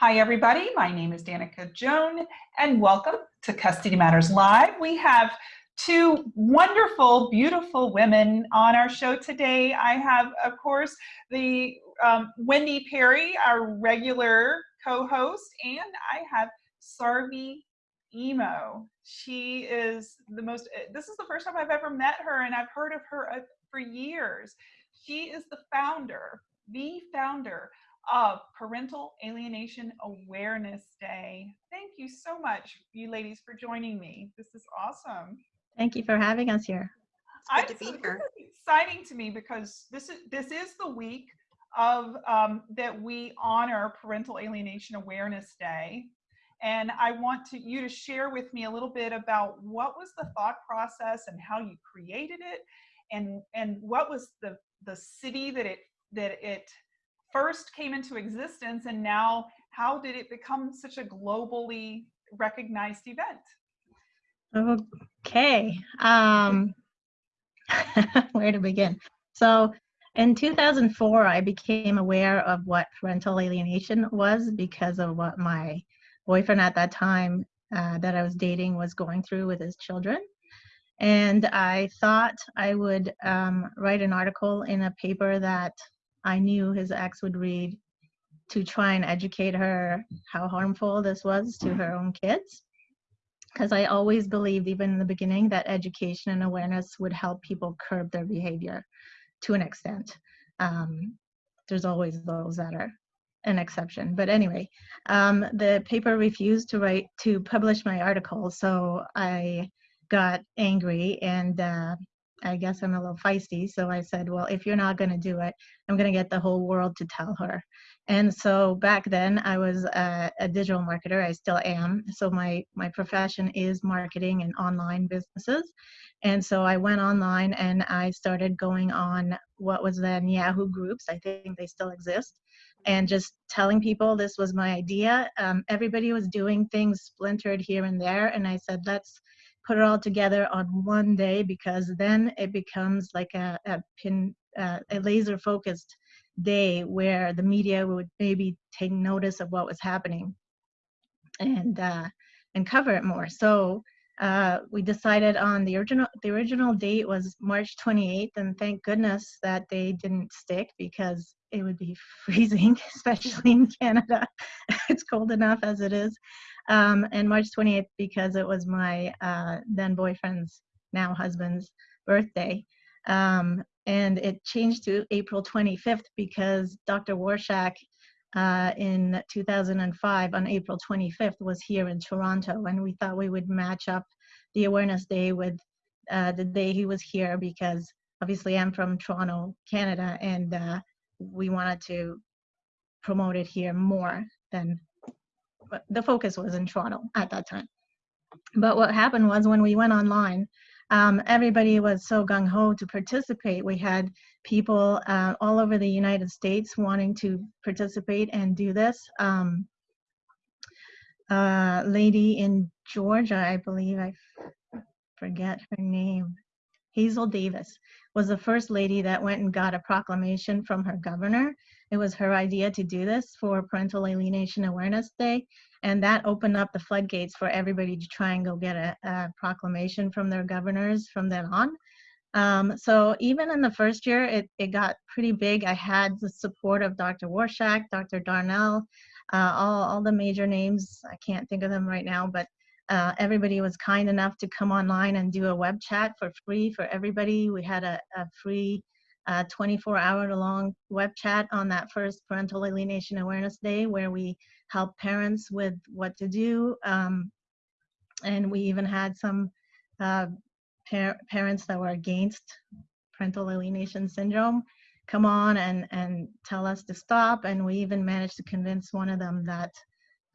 Hi, everybody. My name is Danica Joan, and welcome to Custody Matters Live. We have two wonderful, beautiful women on our show today. I have, of course, the um, Wendy Perry, our regular co-host, and I have Sarvi Emo. She is the most, this is the first time I've ever met her, and I've heard of her uh, for years. She is the founder, the founder of Parental Alienation Awareness Day. Thank you so much, you ladies, for joining me. This is awesome. Thank you for having us here. It's good to be here. Exciting to me because this is this is the week of um, that we honor Parental Alienation Awareness Day, and I want to you to share with me a little bit about what was the thought process and how you created it, and and what was the the city that it that it first came into existence and now how did it become such a globally recognized event? Okay, um, where to begin? So in 2004, I became aware of what parental alienation was because of what my boyfriend at that time uh, that I was dating was going through with his children. And I thought I would um, write an article in a paper that I knew his ex would read to try and educate her how harmful this was to her own kids. Because I always believed, even in the beginning, that education and awareness would help people curb their behavior to an extent. Um, there's always those that are an exception. But anyway, um, the paper refused to write to publish my article, so I got angry and uh, I guess I'm a little feisty. So I said, well, if you're not going to do it, I'm going to get the whole world to tell her. And so back then I was a, a, digital marketer. I still am. So my, my profession is marketing and online businesses. And so I went online and I started going on what was then Yahoo groups. I think they still exist. And just telling people this was my idea. Um, everybody was doing things splintered here and there. And I said, let's put it all together on one day because then it becomes like a, a pin, uh, a laser focused day where the media would maybe take notice of what was happening and uh, and cover it more. So uh, we decided on the original the original date was March 28th, and thank goodness that they didn't stick because it would be freezing, especially in Canada. it's cold enough as it is um, and March 28th because it was my uh, then boyfriend's, now husband's birthday. Um, and it changed to April 25th because Dr. Warshak uh, in 2005 on April 25th was here in Toronto and we thought we would match up the awareness day with uh, the day he was here because obviously I'm from Toronto, Canada and uh, we wanted to promote it here more than the focus was in Toronto at that time. But what happened was when we went online, um, everybody was so gung ho to participate. We had people uh, all over the United States wanting to participate and do this. Um, a lady in Georgia, I believe, I forget her name, Hazel Davis, was the first lady that went and got a proclamation from her governor it was her idea to do this for Parental Alienation Awareness Day, and that opened up the floodgates for everybody to try and go get a, a proclamation from their governors from then on. Um, so even in the first year, it, it got pretty big. I had the support of Dr. Warshak, Dr. Darnell, uh, all, all the major names. I can't think of them right now, but uh, everybody was kind enough to come online and do a web chat for free for everybody. We had a, a free 24 hour long web chat on that first Parental Alienation Awareness Day where we helped parents with what to do. Um, and we even had some uh, par parents that were against parental alienation syndrome come on and, and tell us to stop. And we even managed to convince one of them that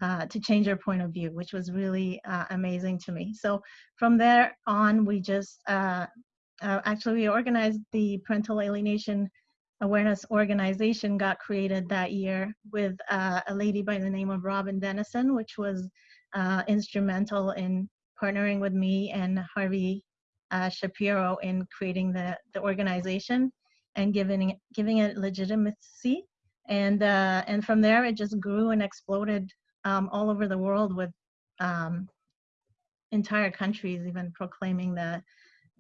uh, to change their point of view, which was really uh, amazing to me. So from there on, we just uh, uh, actually we organized the parental alienation awareness organization got created that year with uh, a lady by the name of Robin Dennison, which was uh, instrumental in partnering with me and Harvey Shapiro in creating the, the organization and giving, giving it legitimacy and uh, and from there it just grew and exploded um, all over the world with um, entire countries even proclaiming the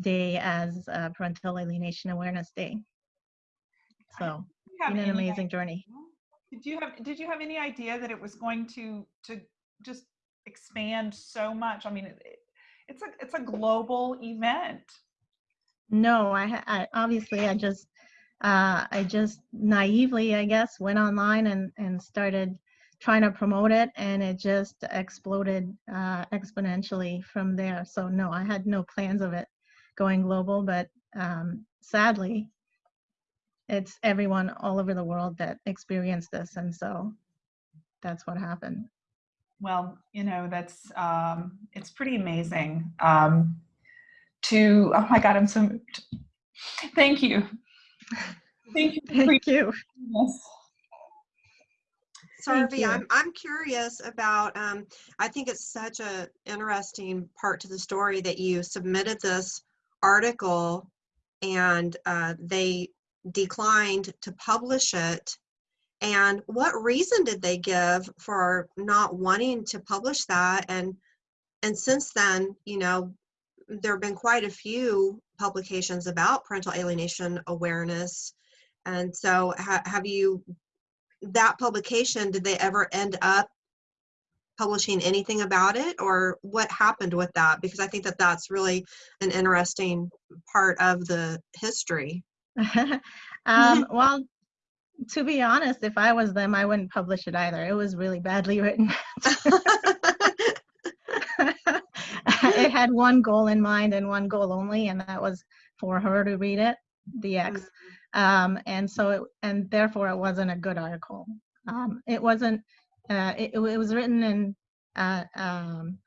day as uh, Parental Alienation Awareness Day. So Do you have been an amazing journey. Did you have Did you have any idea that it was going to to just expand so much? I mean, it- it's a it's a global event. No, I, I obviously I just uh, I just naively I guess went online and and started trying to promote it and it just exploded uh, exponentially from there. So no, I had no plans of it going global, but um, sadly, it's everyone all over the world that experienced this, and so that's what happened. Well, you know, that's um, it's pretty amazing. Um, to oh my God, I'm so moved. Thank you. Thank you. Thank you. this. Sarvi. I'm, I'm curious about, um, I think it's such a interesting part to the story that you submitted this article and, uh, they declined to publish it. And what reason did they give for not wanting to publish that? And, and since then, you know, there have been quite a few publications about parental alienation awareness. And so ha- have you that publication, did they ever end up publishing anything about it or what happened with that? Because I think that that's really an interesting part of the history. um, well, to be honest, if I was them, I wouldn't publish it either. It was really badly written. it had one goal in mind and one goal only, and that was for her to read it, the ex. Um, and so, it, and therefore, it wasn't a good article. Um, it wasn't. Uh, it, it was written in. Uh, um,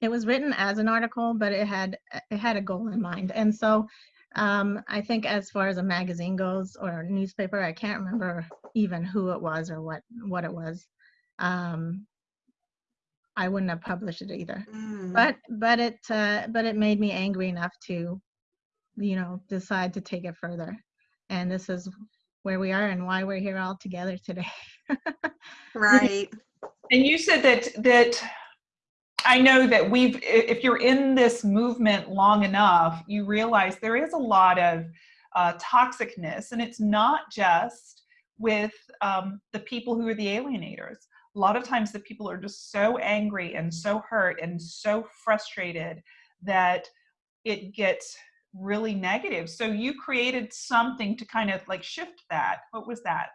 it was written as an article, but it had it had a goal in mind, and so um, I think as far as a magazine goes or a newspaper, I can't remember even who it was or what what it was. Um, I wouldn't have published it either. Mm. But but it uh, but it made me angry enough to, you know, decide to take it further. And this is where we are and why we're here all together today. right. And you said that that I know that we've if you're in this movement long enough, you realize there is a lot of uh, toxicness, and it's not just with um, the people who are the alienators. A lot of times, the people are just so angry and so hurt and so frustrated that it gets really negative. So you created something to kind of like shift that. What was that?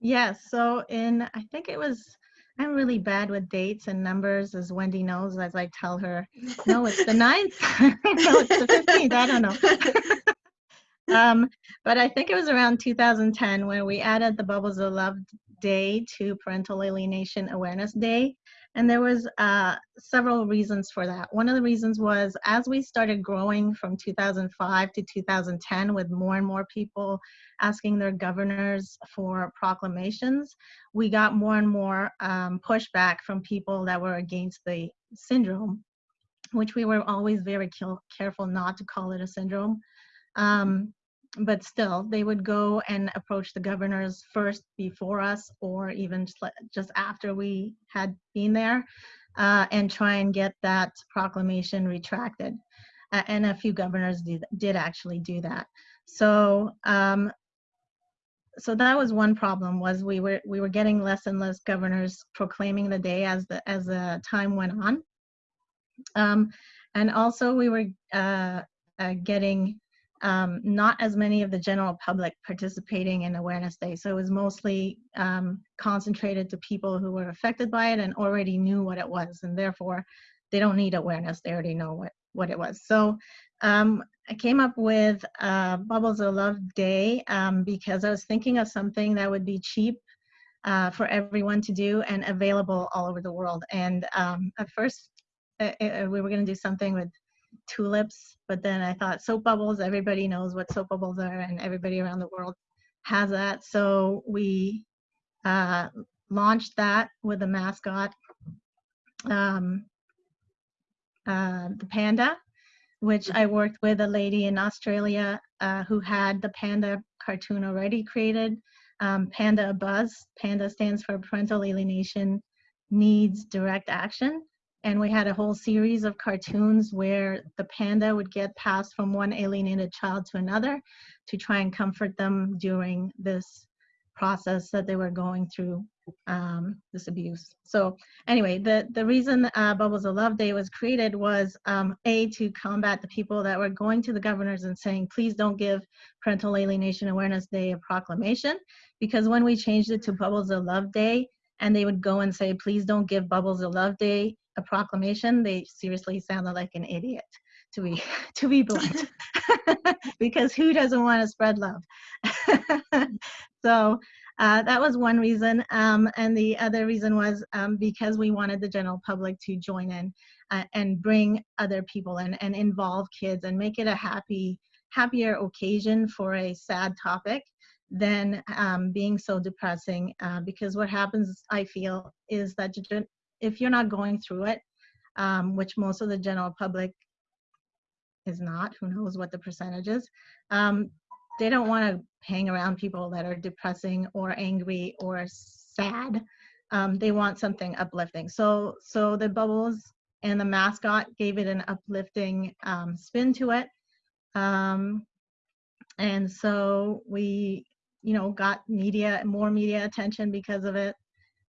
Yes. So in I think it was I'm really bad with dates and numbers, as Wendy knows, as I tell her, no, it's the ninth. no, it's the 15th. I don't know. um, but I think it was around 2010 when we added the Bubbles of Love Day to Parental Alienation Awareness Day. And there was uh, several reasons for that. One of the reasons was as we started growing from 2005 to 2010 with more and more people asking their governors for proclamations, we got more and more um, pushback from people that were against the syndrome, which we were always very careful not to call it a syndrome. Um, but still, they would go and approach the governors first before us, or even just, after we had been there, uh, and try and get that proclamation retracted. Uh, and a few governors did, did actually do that. So um, so that was one problem was we were we were getting less and less governors proclaiming the day as the as the time went on um, and also we were uh, uh, getting um, not as many of the general public participating in awareness day so it was mostly um, concentrated to people who were affected by it and already knew what it was and therefore they don't need awareness they already know what what it was so um, I came up with uh, Bubbles of Love Day um, because I was thinking of something that would be cheap uh, for everyone to do and available all over the world. And um, at first, uh, uh, we were going to do something with tulips, but then I thought soap bubbles, everybody knows what soap bubbles are, and everybody around the world has that. So we uh, launched that with a mascot, um, uh, the panda which I worked with a lady in Australia uh, who had the panda cartoon already created. um, Panda Buzz. Panda stands for Parental Alienation Needs Direct Action. And we had a whole series of cartoons where the panda would get passed from one alienated child to another to try and comfort them during this process that they were going through um, this abuse. So anyway, the, the reason uh, Bubbles of Love Day was created was um, A, to combat the people that were going to the governors and saying, please don't give Parental Alienation Awareness Day a proclamation. Because when we changed it to Bubbles of Love Day, and they would go and say, please don't give Bubbles a Love Day a proclamation, they seriously sounded like an idiot to be to be blunt. Because who doesn't want to spread love? So uh, that was one reason um, and the other reason was um, because we wanted the general public to join in uh, and bring other people in and involve kids and make it a happy happier occasion for a sad topic than um, being so depressing uh, because what happens i feel is that if you're not going through it um, which most of the general public is not, who knows what the percentage is, um, they don't want to hang around people that are depressing or angry or sad. Um, they want something uplifting. So, so the bubbles and the mascot gave it an uplifting um, spin to it. Um, and so we, you know, got media, more media attention because of it.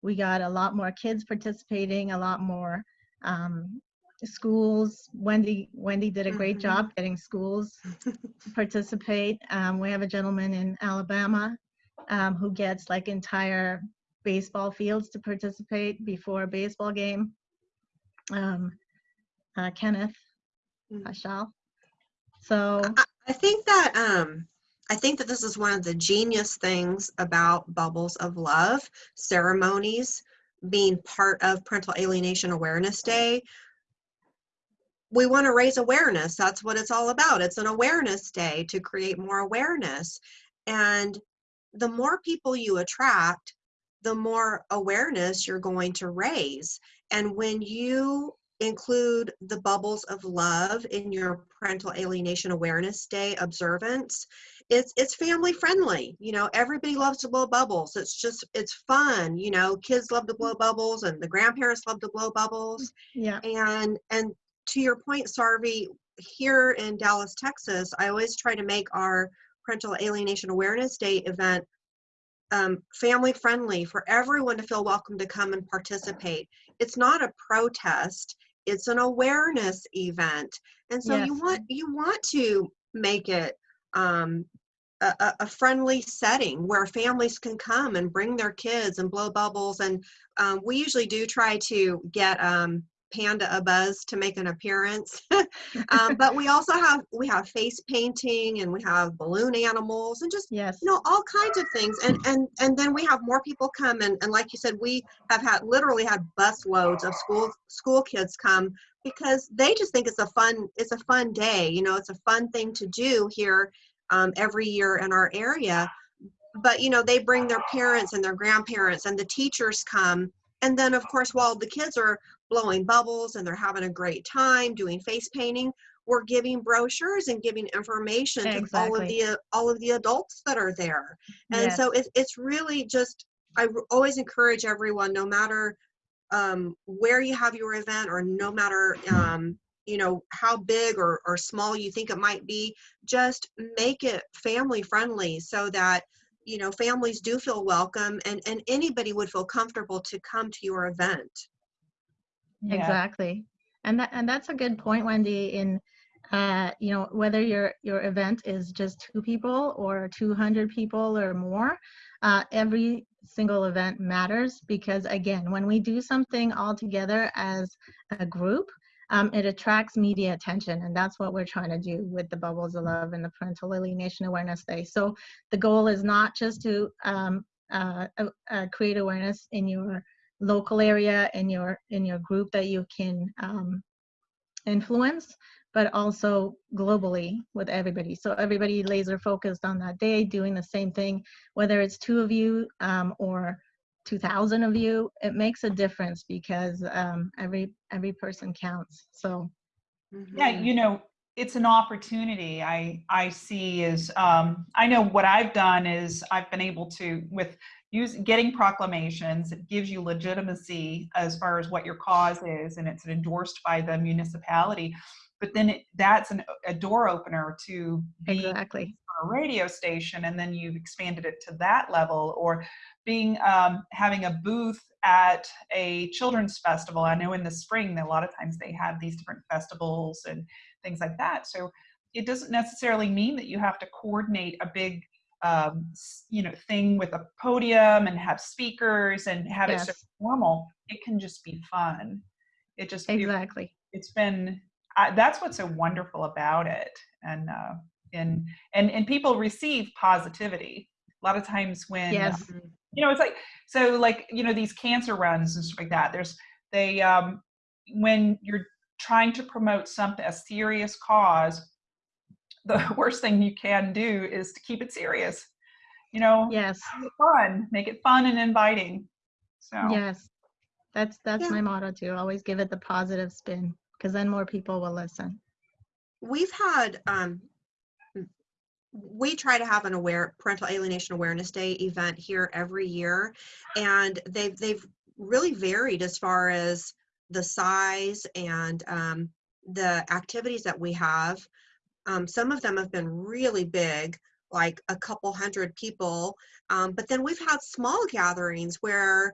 We got a lot more kids participating, a lot more um, schools. Wendy Wendy did a great Mhm. job getting schools to participate. Um, we have a gentleman in Alabama um, who gets like entire baseball fields to participate before a baseball game. Um, uh, Kenneth Mm. So I, I think that um I think that this is one of the genius things about Bubbles of Love ceremonies being part of Parental Alienation Awareness Day. We want to raise awareness. That's what it's all about. It's an awareness day to create more awareness. And the more people you attract, the more awareness you're going to raise. And when you include the bubbles of love in your parental alienation awareness day observance. It's it's family friendly you know everybody loves to blow bubbles. It's just it's fun you know kids love to blow bubbles and the grandparents love to blow bubbles. Yeah, and and to your point sarvi here in dallas texas i always try to make our parental alienation awareness day event um, family friendly for everyone to feel welcome to come and participate. It's not a protest it's an awareness event. And so you want you want to make it um, a, a- a friendly setting where families can come and bring their kids and blow bubbles. And um, we usually do try to get um, panda a buzz to make an appearance. Um, but we also have we have face painting and we have balloon animals and just yes, you know all kinds of things. And and and then we have more people come and, and like you said we have had literally had bus loads of school school kids come because they just think it's a fun it's a fun day you know it's a fun thing to do here um, every year in our area. But you know they bring their parents and their grandparents and the teachers come and then of course while the kids are blowing bubbles and they're having a great time doing face painting we're giving brochures and giving information to all of the all of the adults that are there. And yes, so it's it's really just I always encourage everyone no matter um, where you have your event or no matter um, you know how big or, or small you think it might be just make it family friendly so that you know families do feel welcome and and anybody would feel comfortable to come to your event Yeah. exactly. And that and that's a good point, Wendy. In uh, you know whether your your event is just two people or 200 people or more, uh, every single event matters because again, when we do something all together as a group, um, it attracts media attention, and that's what we're trying to do with the Bubbles of Love and the Parental Alienation Awareness Day. So the goal is not just to um, uh, uh, uh, create awareness in your local area in your in your group that you can um, influence but also globally with everybody so everybody laser focused on that day doing the same thing whether it's two of you um, or 2000 of you it makes a difference because um, every every person counts so Yeah, Mhm. you know, it's an opportunity I I see is um, I know what I've done is I've been able to with use getting proclamations it gives you legitimacy as far as what your cause is and it's endorsed by the municipality. But then it, that's an, a door opener to be Exactly. a radio station and then you've expanded it to that level or being um, having a booth at a children's festival. I know in the spring a lot of times they have these different festivals and things like that. So it doesn't necessarily mean that you have to coordinate a big um, you know thing with a podium and have speakers and have it so formal it can just be fun it just Exactly. it's been I, that's what's so wonderful about it and uh and and and people receive positivity a lot of times when Yes. Mhm. you know it's like so like you know these cancer runs and stuff like that there's they um when you're trying to promote something a serious cause the worst thing you can do is to keep it serious you know Yes. make it fun make it fun and inviting so Yes. That's that's Yeah. my motto too. Always give it the positive spin because then more people will listen. we've had um we try to have an aware parental alienation awareness day event here every year and they've they've really varied as far as the size and um, the activities that we have um, some of them have been really big like a couple hundred people um, but then we've had small gatherings where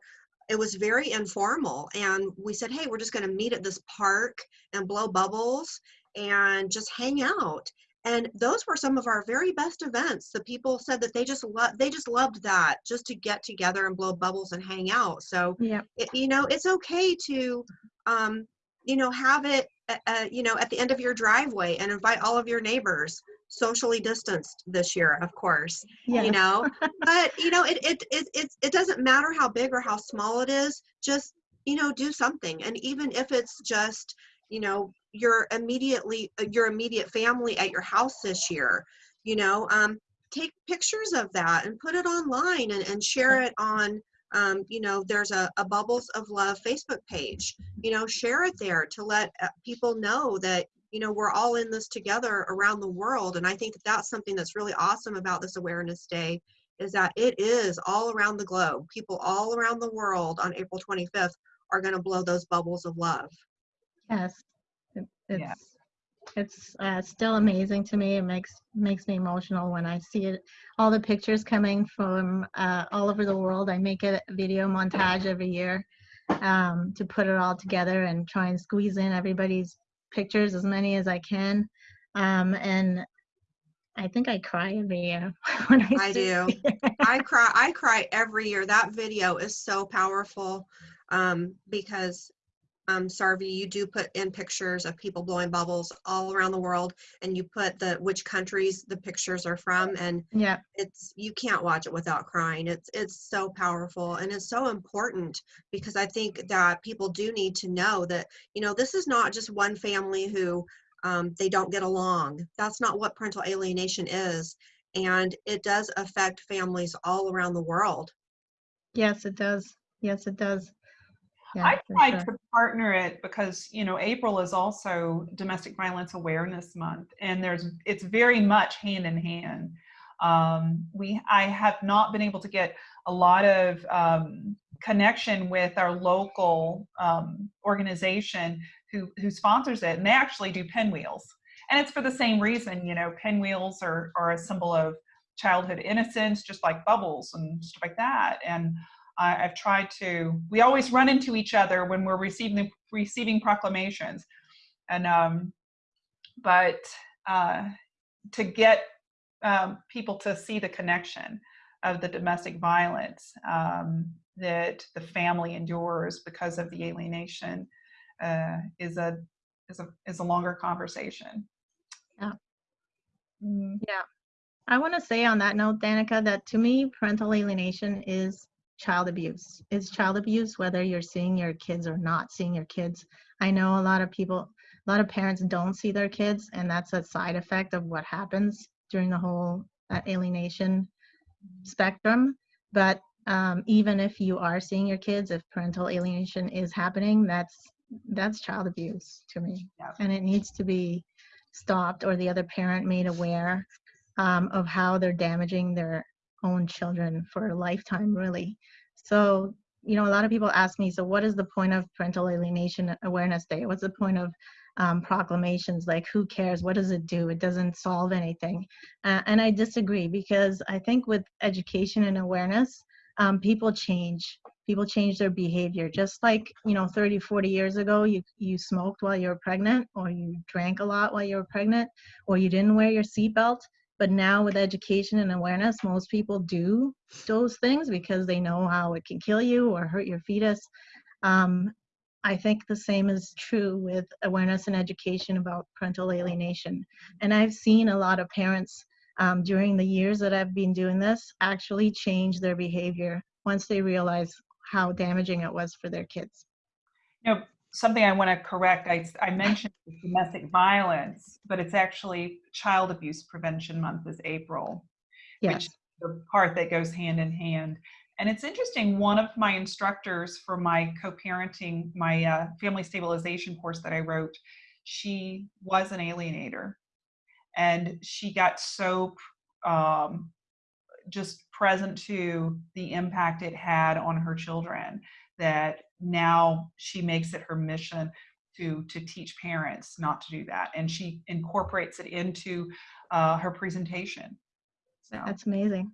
it was very informal and we said hey we're just going to meet at this park and blow bubbles and just hang out. And those were some of our very best events. The people said that they just love they just loved that just to get together and blow bubbles and hang out. So Yeah. it, you know it's okay to um, you know have it uh, you know at the end of your driveway and invite all of your neighbors socially distanced this year of course Yeah. you know? But you know it, it it it it doesn't matter how big or how small it is just you know do something. And even if it's just you know your immediately your immediate family at your house this year you know um take pictures of that and put it online and, and share it on um, you know there's a, a bubbles of love facebook page you know share it there to let uh, people know that you know we're all in this together around the world and i think that that's something that's really awesome about this awareness day is that it is all around the globe people all around the world on april 25th are going to blow those bubbles of love Yes. It, it's Yeah. It's uh, still amazing to me. It makes makes me emotional when I see it. All the pictures coming from uh, all over the world. I make a video montage every year um, to put it all together and try and squeeze in everybody's pictures as many as I can. Um, and I think I cry every year when I, I do. I cry. I cry every year. That video is so powerful um, because, um, Sarvi, you do put in pictures of people blowing bubbles all around the world, and you put the which countries the pictures are from, and yeah. it's you can't watch it without crying. It's it's so powerful and it's so important because I think that people do need to know that you know this is not just one family who um, they don't get along. That's not what parental alienation is and it does affect families all around the world. Yes, it does. Yes, it does. Yeah, I tried sure. to partner it because you know April is also Domestic Violence Awareness Month, and there's it's very much hand in hand. Um, we I have not been able to get a lot of um, connection with our local um, organization who who sponsors it, and they actually do pinwheels, and it's for the same reason. You know, pinwheels are are a symbol of childhood innocence, just like bubbles and stuff like that, and I, I've tried to. We always run into each other when we're receiving receiving proclamations, and um, but uh, to get um, people to see the connection of the domestic violence um, that the family endures because of the alienation uh, is a is a is a longer conversation. Yeah. Mm, I want to say on that note, Danica, that to me, parental alienation is child abuse. It's child abuse whether you're seeing your kids or not seeing your kids. I know a lot of people, a lot of parents don't see their kids, and that's a side effect of what happens during the whole uh, alienation spectrum. But um, even if you are seeing your kids, if parental alienation is happening, that's that's child abuse to me, Yeah. and it needs to be stopped or the other parent made aware um, of how they're damaging their own children for a lifetime, really. So, you know, a lot of people ask me, so what is the point of Parental Alienation Awareness Day? What's the point of um, proclamations? Like, who cares? What does it do? It doesn't solve anything. Uh, and I disagree because I think with education and awareness, um, people change. People change their behavior. Just like, you know, 30, 40 years ago, you, you smoked while you were pregnant, or you drank a lot while you were pregnant, or you didn't wear your seatbelt but now with education and awareness most people do those things because they know how it can kill you or hurt your fetus. Um, i think the same is true with awareness and education about parental alienation. And i've seen a lot of parents um, during the years that i've been doing this actually change their behavior once they realize how damaging it was for their kids. Know something I want to correct. I, I mentioned domestic violence, but it's actually Child Abuse Prevention Month is April, yes which is the part that goes hand in hand. And it's interesting, one of my instructors for my co-parenting, my uh, family stabilization course that I wrote, she was an alienator. And she got so um, just present to the impact it had on her children that now she makes it her mission to to teach parents not to do that and she incorporates it into uh, her presentation so that's amazing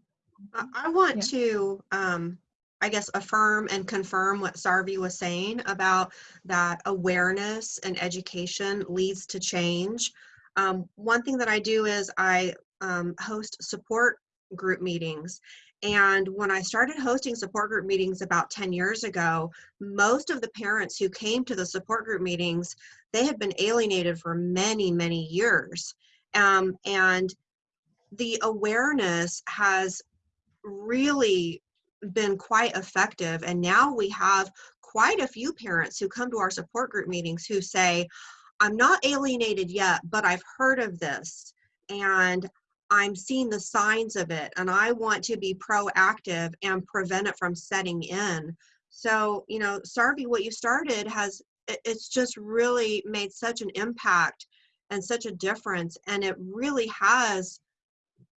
I, I want Yeah. to, um, I guess, affirm and confirm what Sarvi was saying about that awareness and education leads to change. Um, one thing that I do is I um, host support group meetings. And when I started hosting support group meetings about 10 years ago, most of the parents who came to the support group meetings, they had been alienated for many, many years. Um, and the awareness has really been quite effective. And now we have quite a few parents who come to our support group meetings who say, I'm not alienated yet, but I've heard of this and I'm seeing the signs of it and I want to be proactive and prevent it from setting in. So, you know, Sarvi, what you started has, it's just really made such an impact and such a difference. And it really has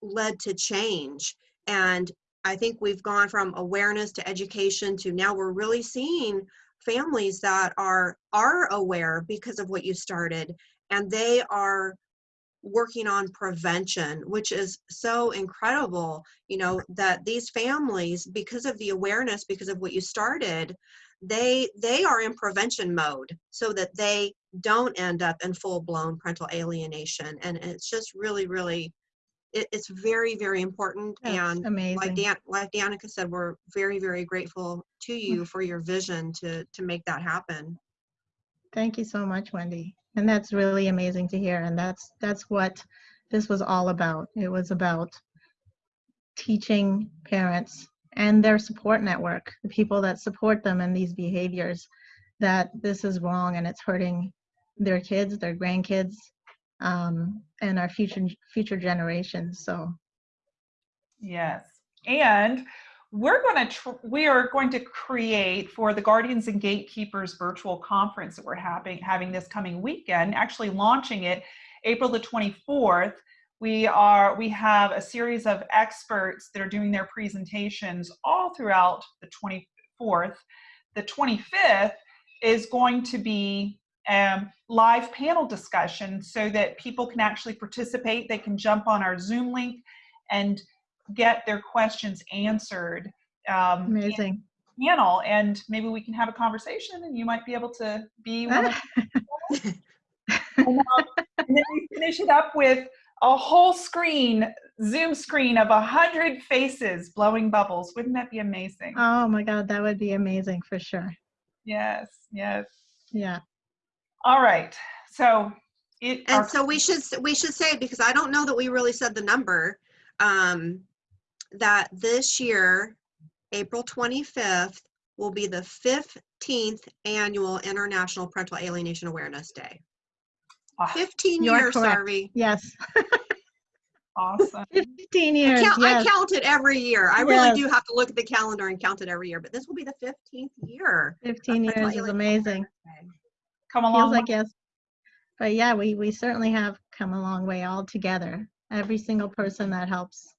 led to change. And I think we've gone from awareness to education to now we're really seeing families that are are aware because of what you started and they are working on prevention which is so incredible you know that these families because of the awareness because of what you started they they are in prevention mode so that they don't end up in full blown parental alienation and it's just really really it, it's very very important That's and like amazing Dan, like Danica said, we're very, very grateful to mm. you for your vision to to make that happen. Thank you so much, Wendy. And that's really amazing to hear. And that's that's what this was all about. It was about teaching parents and their support network, the people that support them in these behaviors, that this is wrong and it's hurting their kids, their grandkids, um, and our future future generations. So Yes. And we're going to we are going to create for the Guardians and Gatekeepers virtual conference that we're having having this coming weekend, actually launching it April the 24th. We are we have a series of experts that are doing their presentations all throughout the 24th. The 25th is going to be um, live panel discussion so that people can actually participate. They can jump on our Zoom link and get their questions answered um, amazing. panel, and maybe we can have a conversation, and you might be able to be one of and, um, and then we finish it up with a whole screen, Zoom screen of a hundred faces blowing bubbles. Wouldn't that be amazing? oh my God, that would be amazing for sure. yes, yes. Yeah. All right. So it. And our- so we should we should say because I don't know that we really said the number um, that this year, April 25th, will be the 15th annual International Parental Alienation Awareness Day. ah, 15 You are years, correct. Sarvi. Yes. awesome. 15 I years. count, I count it every year. I really do have to look at the calendar and count it every year, but this will be the 15th year. 15 years is amazing. Awareness Day. Come Feels along. like yes. But yeah, we, we certainly have come a long way all together. Every single person that helps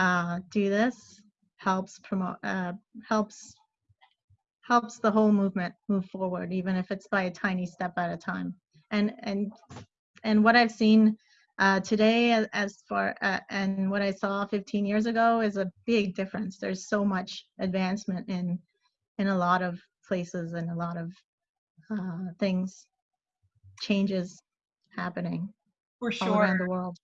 uh, do this helps promote, uh, helps helps the whole movement move forward, even if it's by a tiny step at a time. And and and what I've seen uh, today, as, far uh, and what I saw 15 years ago, is a big difference. There's so much advancement in in a lot of places and a lot of uh, things, changes happening For all around the world.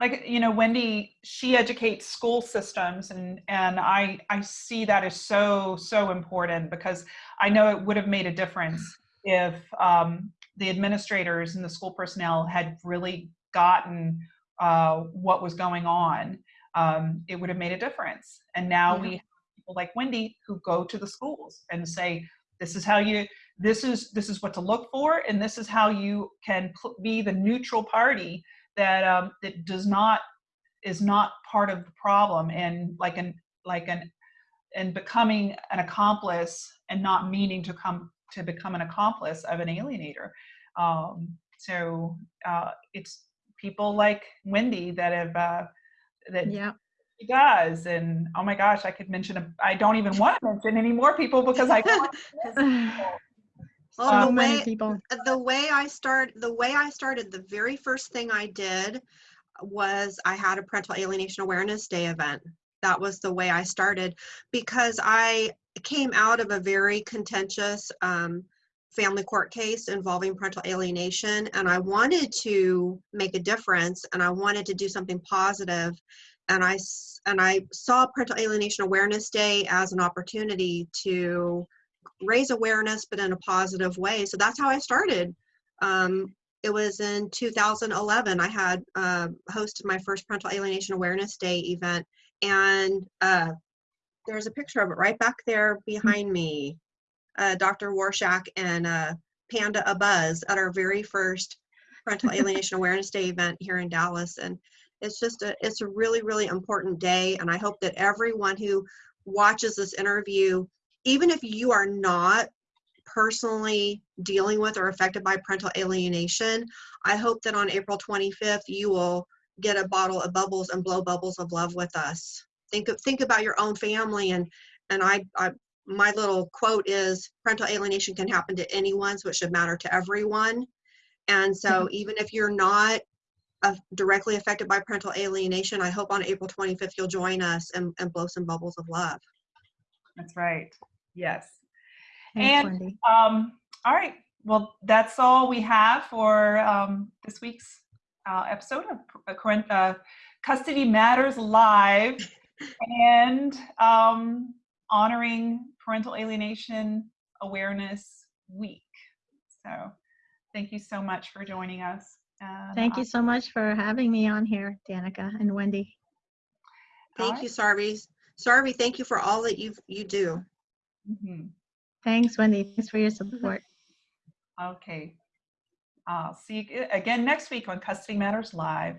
Like, you know, Wendy, she educates school systems and, and I, I see that as so, so important because I know it would have made a difference if um, the administrators and the school personnel had really gotten uh, what was going on. Um, it would have made a difference. And now Yeah. we have people like Wendy who go to the schools and say, this is how you, this is, this is what to look for, and this is how you can be the neutral party that um, that does not is not part of the problem and like an like an and becoming an accomplice and not meaning to come to become an accomplice of an alienator. Um, so uh, it's people like Wendy that have uh, that Yeah. she does and oh my gosh I could mention a, I don't even want to mention any more people because I Well, so the many way people. the way I start the way I started the very first thing I did was I had a parental alienation awareness day event. That was the way I started because I came out of a very contentious um, family court case involving parental alienation and I wanted to make a difference and I wanted to do something positive and I and I saw parental alienation awareness day as an opportunity to raise awareness but in a positive way. So that's how i started. Um, it was in 2011 i had uh, hosted my first parental alienation awareness day event and uh, there's a picture of it right back there behind me. Uh, dr warshak and uh, panda abuzz at our very first parental alienation awareness day event here in dallas and it's just a it's a really really important day and i hope that everyone who watches this interview even if you are not personally dealing with or affected by parental alienation, I hope that on April 25th you will get a bottle of bubbles and blow bubbles of love with us. Think of think about your own family and and I, I my little quote is parental alienation can happen to anyone, so it should matter to everyone. And so even if you're not uh, directly affected by parental alienation, I hope on April 25th you'll join us and, and blow some bubbles of love. That's right. Yes. Thanks, And- Um, all right. Well, that's all we have for um, this week's uh, episode of uh, uh, Custody Matters Live and um, honoring Parental Alienation Awareness Week. So thank you so much for joining us. And, Thank you so much for having me on here, Danica and Wendy. Thank Alright. you, Sarvi. Sarvi, thank you for all that you you do. Mhm. Thanks, Wendy. Thanks for your support. Okay. I'll see you again next week on Custody Matters Live.